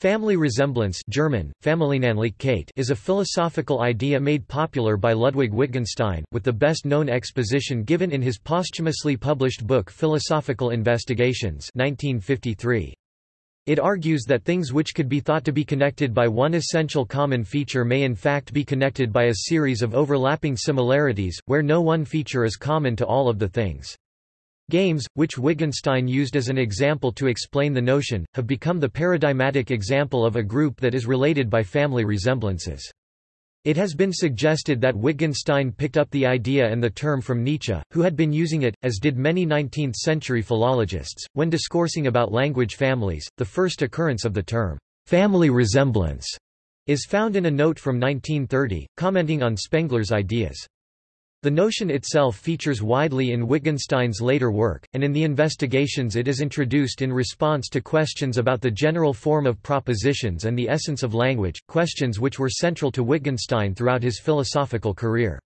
Family resemblance German, is a philosophical idea made popular by Ludwig Wittgenstein, with the best-known exposition given in his posthumously published book Philosophical Investigations 1953. It argues that things which could be thought to be connected by one essential common feature may in fact be connected by a series of overlapping similarities, where no one feature is common to all of the things. Games, which Wittgenstein used as an example to explain the notion, have become the paradigmatic example of a group that is related by family resemblances. It has been suggested that Wittgenstein picked up the idea and the term from Nietzsche, who had been using it, as did many 19th-century philologists, when discoursing about language families. The first occurrence of the term, family resemblance, is found in a note from 1930, commenting on Spengler's ideas. The notion itself features widely in Wittgenstein's later work, and in the investigations it is introduced in response to questions about the general form of propositions and the essence of language, questions which were central to Wittgenstein throughout his philosophical career.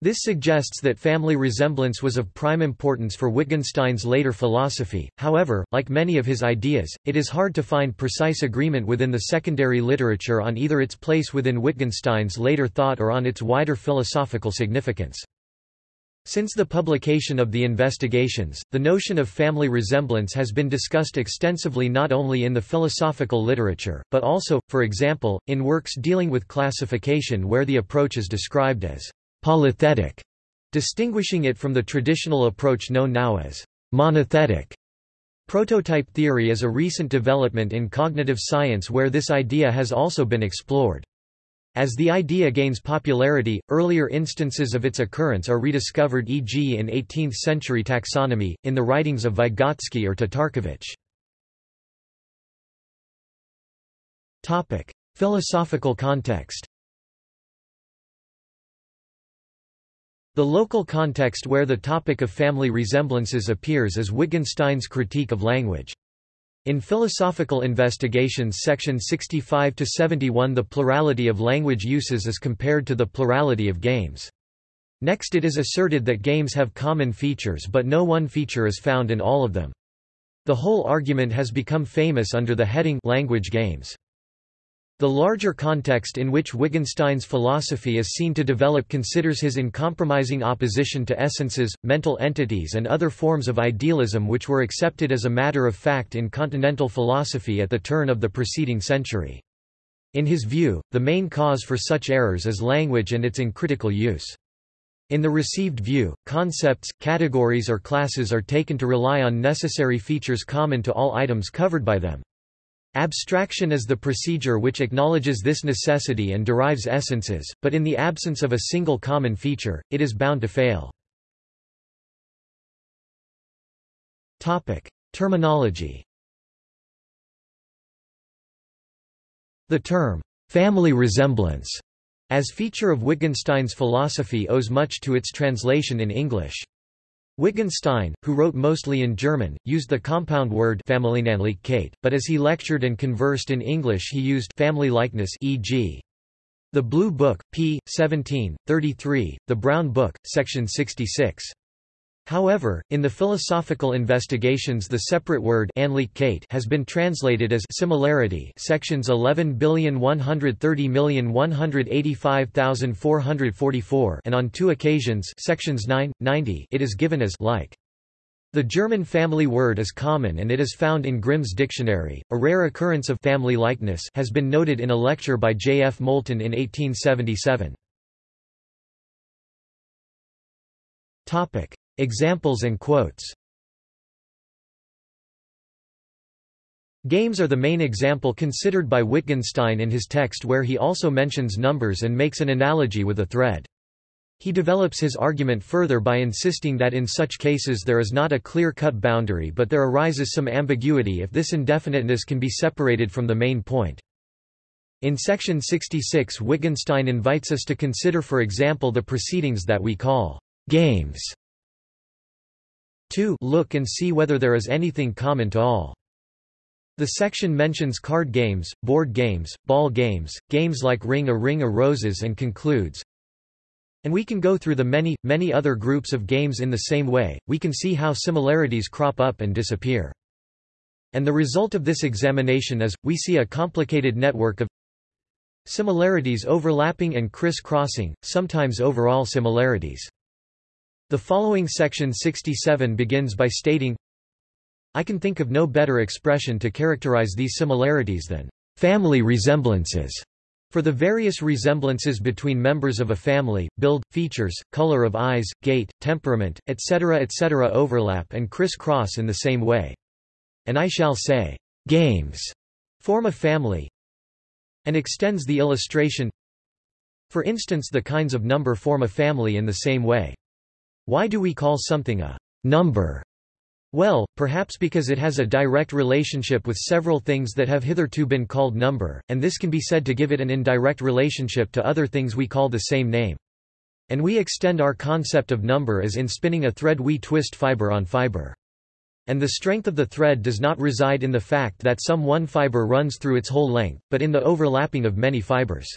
This suggests that family resemblance was of prime importance for Wittgenstein's later philosophy, however, like many of his ideas, it is hard to find precise agreement within the secondary literature on either its place within Wittgenstein's later thought or on its wider philosophical significance. Since the publication of the investigations, the notion of family resemblance has been discussed extensively not only in the philosophical literature, but also, for example, in works dealing with classification where the approach is described as polythetic, distinguishing it from the traditional approach known now as monothetic. Prototype theory is a recent development in cognitive science where this idea has also been explored. As the idea gains popularity, earlier instances of its occurrence are rediscovered e.g. in 18th-century taxonomy, in the writings of Vygotsky or Tatarkiewicz. Philosophical context The local context where the topic of family resemblances appears is Wittgenstein's critique of language. In Philosophical Investigations section 65–71 the plurality of language uses is compared to the plurality of games. Next it is asserted that games have common features but no one feature is found in all of them. The whole argument has become famous under the heading language games. The larger context in which Wittgenstein's philosophy is seen to develop considers his uncompromising opposition to essences, mental entities and other forms of idealism which were accepted as a matter of fact in continental philosophy at the turn of the preceding century. In his view, the main cause for such errors is language and its uncritical use. In the received view, concepts, categories or classes are taken to rely on necessary features common to all items covered by them. Abstraction is the procedure which acknowledges this necessity and derives essences, but in the absence of a single common feature, it is bound to fail. Terminology The term, family resemblance, as feature of Wittgenstein's philosophy owes much to its translation in English. Wittgenstein, who wrote mostly in German, used the compound word but as he lectured and conversed in English he used family likeness e.g. The Blue Book, p. 17, 33, The Brown Book, section 66. However, in the philosophical investigations the separate word has been translated as similarity sections 11,130,185,444 and on two occasions sections 9, 90 it is given as like. The German family word is common and it is found in Grimm's dictionary. A rare occurrence of family likeness has been noted in a lecture by J. F. Moulton in 1877. Topic: Examples and quotes Games are the main example considered by Wittgenstein in his text where he also mentions numbers and makes an analogy with a thread. He develops his argument further by insisting that in such cases there is not a clear-cut boundary but there arises some ambiguity if this indefiniteness can be separated from the main point. In section 66 Wittgenstein invites us to consider for example the proceedings that we call games 2 Look and see whether there is anything common to all. The section mentions card games, board games, ball games, games like Ring a Ring of Roses and concludes, and we can go through the many, many other groups of games in the same way, we can see how similarities crop up and disappear. And the result of this examination is, we see a complicated network of similarities overlapping and criss-crossing, sometimes overall similarities. The following section 67 begins by stating, I can think of no better expression to characterize these similarities than family resemblances. For the various resemblances between members of a family, build, features, color of eyes, gait, temperament, etc. etc. overlap and criss-cross in the same way. And I shall say, games form a family, and extends the illustration For instance the kinds of number form a family in the same way. Why do we call something a number? Well, perhaps because it has a direct relationship with several things that have hitherto been called number, and this can be said to give it an indirect relationship to other things we call the same name. And we extend our concept of number as in spinning a thread we twist fiber on fiber. And the strength of the thread does not reside in the fact that some one fiber runs through its whole length, but in the overlapping of many fibers.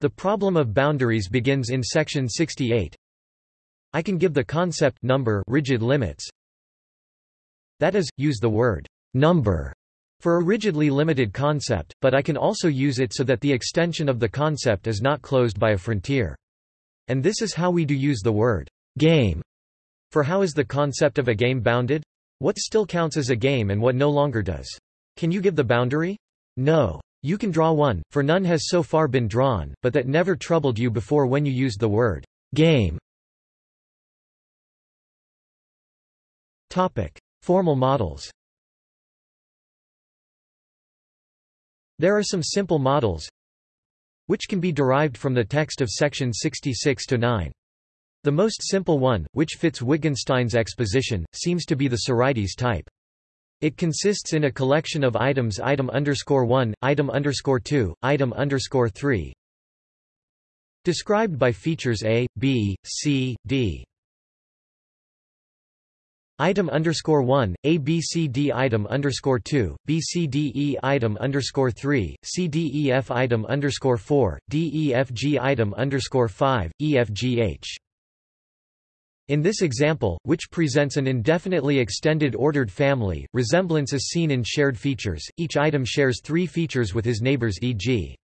The problem of boundaries begins in section 68. I can give the concept number rigid limits, that is, use the word number for a rigidly limited concept, but I can also use it so that the extension of the concept is not closed by a frontier. And this is how we do use the word game. For how is the concept of a game bounded? What still counts as a game and what no longer does? Can you give the boundary? No. You can draw one, for none has so far been drawn, but that never troubled you before when you used the word game. Topic. Formal models There are some simple models which can be derived from the text of section 66 to 9. The most simple one, which fits Wittgenstein's exposition, seems to be the Sorites type. It consists in a collection of items item underscore 1, item underscore 2, item underscore 3, described by features A, B, C, D. Item underscore one, A B C D item underscore two, B C D E item underscore three, C D E F item underscore four, D E F G item underscore five, E F G H. In this example, which presents an indefinitely extended ordered family, resemblance is seen in shared features. Each item shares three features with his neighbors e.g.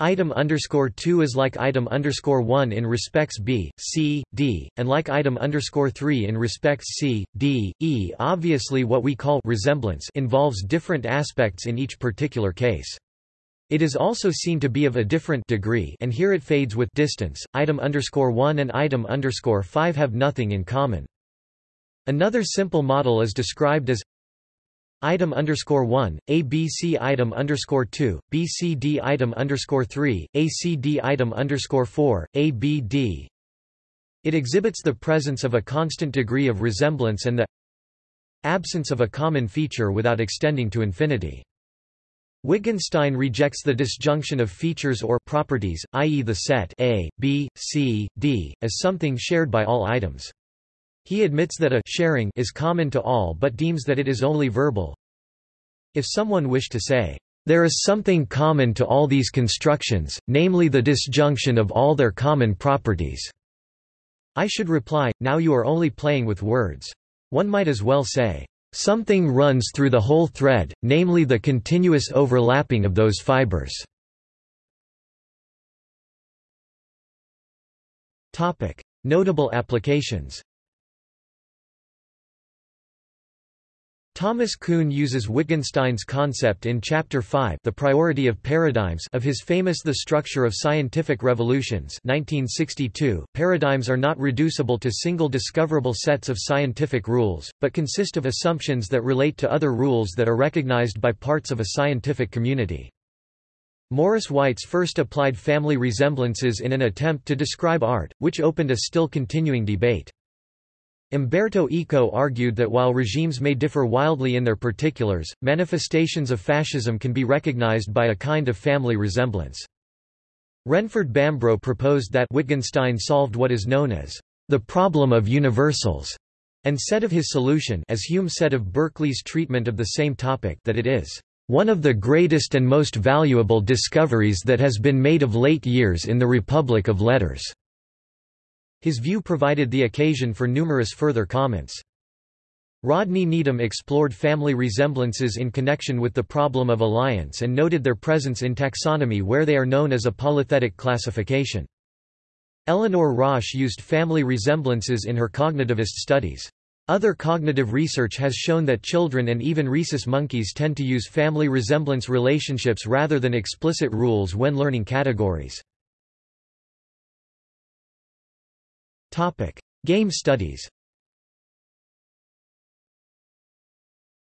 Item underscore two is like item underscore one in respects B, C, D, and like item underscore three in respects C, D, E. Obviously, what we call resemblance involves different aspects in each particular case. It is also seen to be of a different degree, and here it fades with distance. Item underscore one and item underscore five have nothing in common. Another simple model is described as item underscore one, ABC item underscore two, BCD item underscore three, ACD item underscore four, ABD. It exhibits the presence of a constant degree of resemblance and the absence of a common feature without extending to infinity. Wittgenstein rejects the disjunction of features or properties, i.e. the set A, B, C, D, as something shared by all items. He admits that a sharing is common to all but deems that it is only verbal. If someone wished to say, there is something common to all these constructions, namely the disjunction of all their common properties. I should reply, now you are only playing with words. One might as well say, something runs through the whole thread, namely the continuous overlapping of those fibers. Notable applications Thomas Kuhn uses Wittgenstein's concept in Chapter 5 The Priority of Paradigms of his famous The Structure of Scientific Revolutions 1962. Paradigms are not reducible to single discoverable sets of scientific rules, but consist of assumptions that relate to other rules that are recognized by parts of a scientific community. Morris Weitz first applied family resemblances in an attempt to describe art, which opened a still continuing debate. Umberto Eco argued that while regimes may differ wildly in their particulars, manifestations of fascism can be recognized by a kind of family resemblance. Renford Bambrough proposed that Wittgenstein solved what is known as the problem of universals, and said of his solution as Hume said of Berkeley's treatment of the same topic that it is one of the greatest and most valuable discoveries that has been made of late years in the Republic of Letters. His view provided the occasion for numerous further comments. Rodney Needham explored family resemblances in connection with the problem of alliance and noted their presence in taxonomy where they are known as a polythetic classification. Eleanor Rosch used family resemblances in her cognitivist studies. Other cognitive research has shown that children and even rhesus monkeys tend to use family resemblance relationships rather than explicit rules when learning categories. Game studies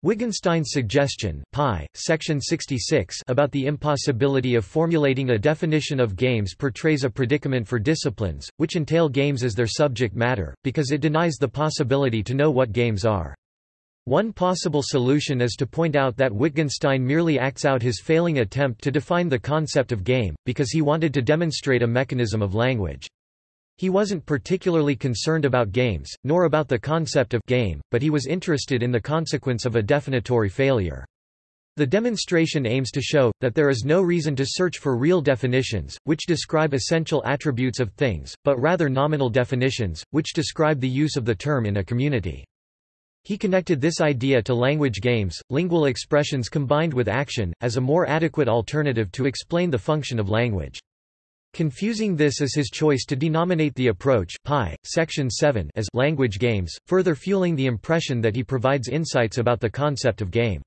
Wittgenstein's suggestion pi, section 66 about the impossibility of formulating a definition of games portrays a predicament for disciplines, which entail games as their subject matter, because it denies the possibility to know what games are. One possible solution is to point out that Wittgenstein merely acts out his failing attempt to define the concept of game, because he wanted to demonstrate a mechanism of language. He wasn't particularly concerned about games, nor about the concept of game, but he was interested in the consequence of a definitory failure. The demonstration aims to show, that there is no reason to search for real definitions, which describe essential attributes of things, but rather nominal definitions, which describe the use of the term in a community. He connected this idea to language games, lingual expressions combined with action, as a more adequate alternative to explain the function of language. Confusing this as his choice to denominate the approach pi, section 7 as language games, further fueling the impression that he provides insights about the concept of game.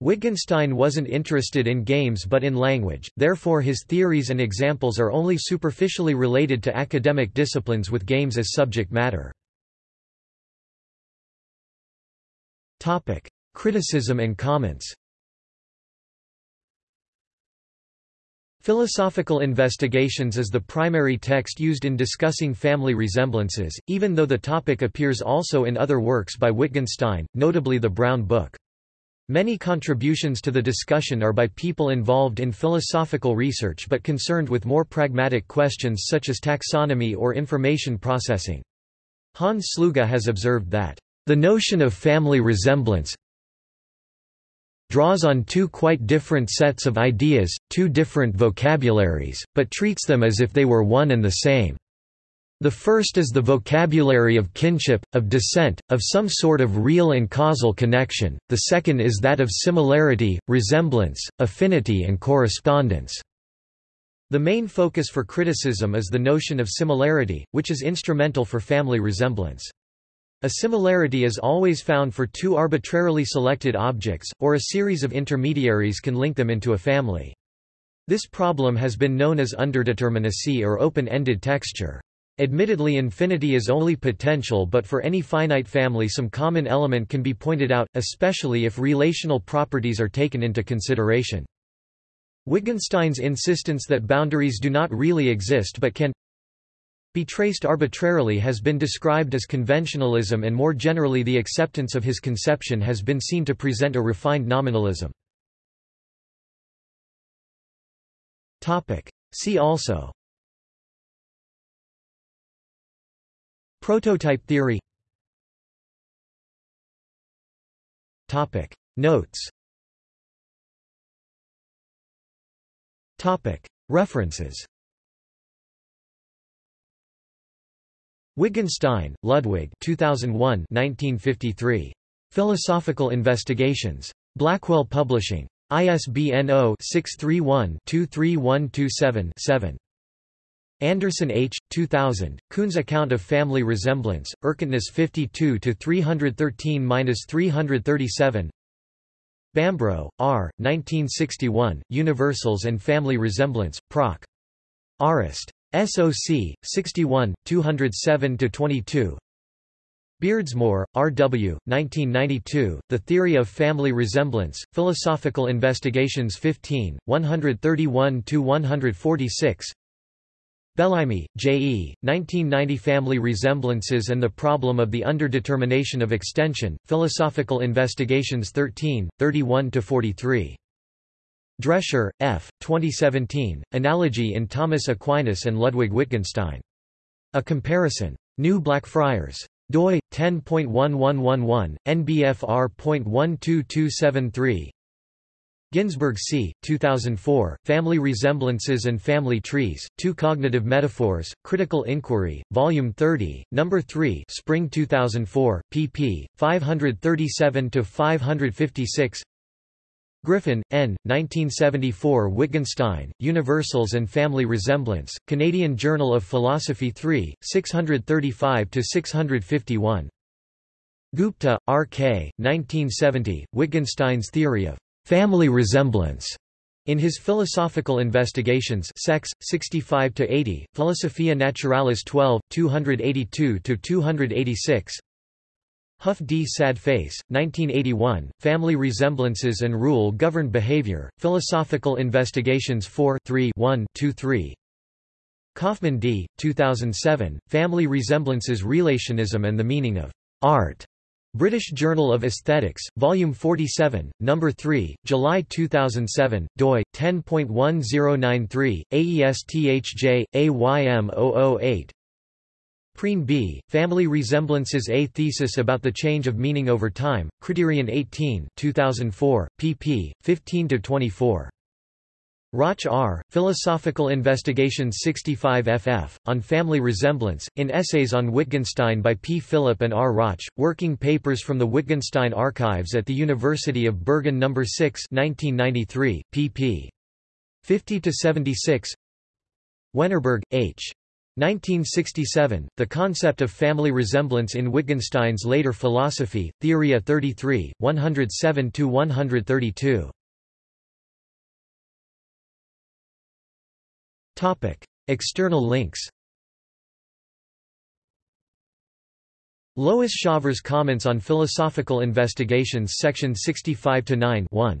Wittgenstein wasn't interested in games but in language, therefore his theories and examples are only superficially related to academic disciplines with games as subject matter. Criticism and comments Philosophical Investigations is the primary text used in discussing family resemblances, even though the topic appears also in other works by Wittgenstein, notably the Brown Book. Many contributions to the discussion are by people involved in philosophical research but concerned with more pragmatic questions such as taxonomy or information processing. Hans Sluga has observed that, "...the notion of family resemblance, draws on two quite different sets of ideas, two different vocabularies, but treats them as if they were one and the same. The first is the vocabulary of kinship, of descent, of some sort of real and causal connection, the second is that of similarity, resemblance, affinity and correspondence. The main focus for criticism is the notion of similarity, which is instrumental for family resemblance. A similarity is always found for two arbitrarily selected objects, or a series of intermediaries can link them into a family. This problem has been known as underdeterminacy or open-ended texture. Admittedly infinity is only potential but for any finite family some common element can be pointed out, especially if relational properties are taken into consideration. Wittgenstein's insistence that boundaries do not really exist but can be traced arbitrarily has been described as conventionalism and more generally the acceptance of his conception has been seen to present a refined nominalism. See also. Prototype theory. Notes. References Wittgenstein, Ludwig 2001 1953. Philosophical Investigations. Blackwell Publishing. ISBN 0-631-23127-7. Anderson H. 2000, Kuhn's Account of Family Resemblance, Erkenntnis 52-313-337 Bambrough, R. 1961, Universals and Family Resemblance, Proc. Arist. SOC 61 207-22 Beardsmore, R. W., 1992, The Theory of Family Resemblance, Philosophical Investigations 15, 131-146 Bellamy, J. E., 1990 Family Resemblances and the Problem of the Underdetermination of Extension, Philosophical Investigations 13, 31-43 Drescher, F. 2017, Analogy in Thomas Aquinas and Ludwig Wittgenstein. A Comparison. New Blackfriars. doi, 10.1111, NBFR.12273 Ginzburg C., 2004, Family Resemblances and Family Trees, Two Cognitive Metaphors, Critical Inquiry, Volume 30, No. 3 Spring 2004, pp. 537–556 Griffin, N., 1974 Wittgenstein, Universals and Family Resemblance, Canadian Journal of Philosophy 3, 635–651. Gupta, R. K., 1970, Wittgenstein's Theory of family resemblance. In his Philosophical Investigations Sex, 65–80, Philosophia Naturalis 12, 282–286 Huff D. Sad Face, 1981, Family Resemblances and Rule Governed Behavior, Philosophical Investigations 4 3 1 2 3 Kaufman D., 2007, Family Resemblances Relationism and the Meaning of Art. British Journal of Aesthetics, Volume 47, No. 3, July 2007, doi, 10.1093, AESTHJ, AYM008 Prien B., Family Resemblances A Thesis about the Change of Meaning Over Time, Criterion 18 2004, pp. 15–24. Roch R., Philosophical Investigations 65 ff., on Family Resemblance, in Essays on Wittgenstein by P. Philip and R. Roch, Working Papers from the Wittgenstein Archives at the University of Bergen No. 6 1993, pp. 50–76 Wennerberg, H. 1967, The Concept of Family Resemblance in Wittgenstein's Later Philosophy, Theoria 33, 107–132. External links Lois Shawver's Comments on Philosophical Investigations Section 65–9 1.